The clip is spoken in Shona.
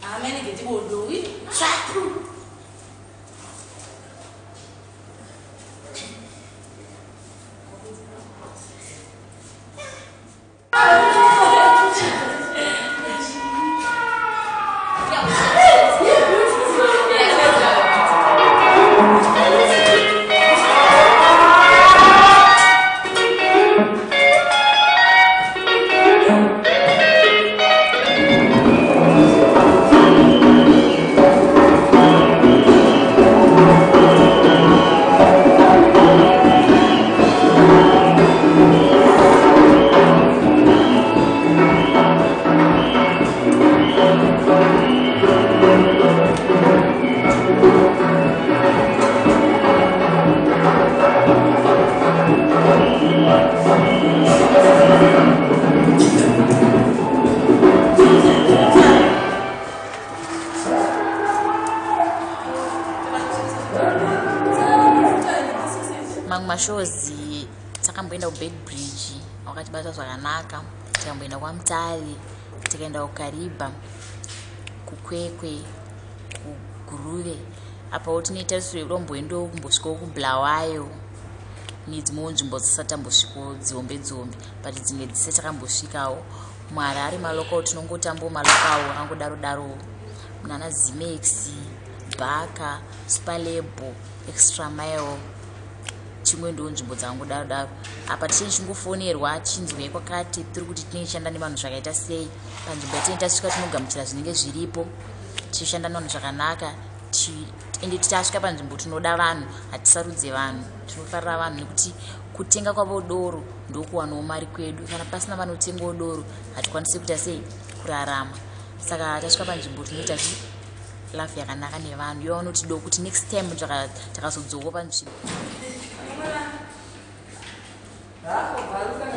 How many did you do? Try through. Mashozi takamboenda kubed bridge wakatibata zvakanaka tikamboenda kwamutare tikaenda kukaribha kukwekwe kuguruve apawo tinoita siromboendo kumbosvikawo kubulawayo nedzimwewo nzvimbo dzisati tambosvikawo dzihombe dzihombe but dzimwe dzise takambosvikawo. Muharare malokawo tinongotambawo malokawo angodaro darowo munana zimex bhaka superlebo extra mile chimwe ndo nzvimbo dzaangodaro daro apa tichinge chingofonerwa chinzwei kwakati tiri kuti tinoishanda nevanhu zvakaita sei. Panzvimbo yatinenge tasvika tinogamuchira zvinenge zviripo tichishanda nevanhu zvakanaka ende tichasvika panzvimbo tinoda vanhu hatisarudze vanhu. Tinofarira vanhu nekuti kutenga kwavo doro ndokuwanawo mari kwedu. Kana pasina vanotengawo doro hatikwanisi kuita sei kurarama. Saka tasvika panzvimbo tinoita lafu yakanaka nevanhu. Iva vanoti do kuti next time takazodzowo panzvimbo ¿verdad? Compadre,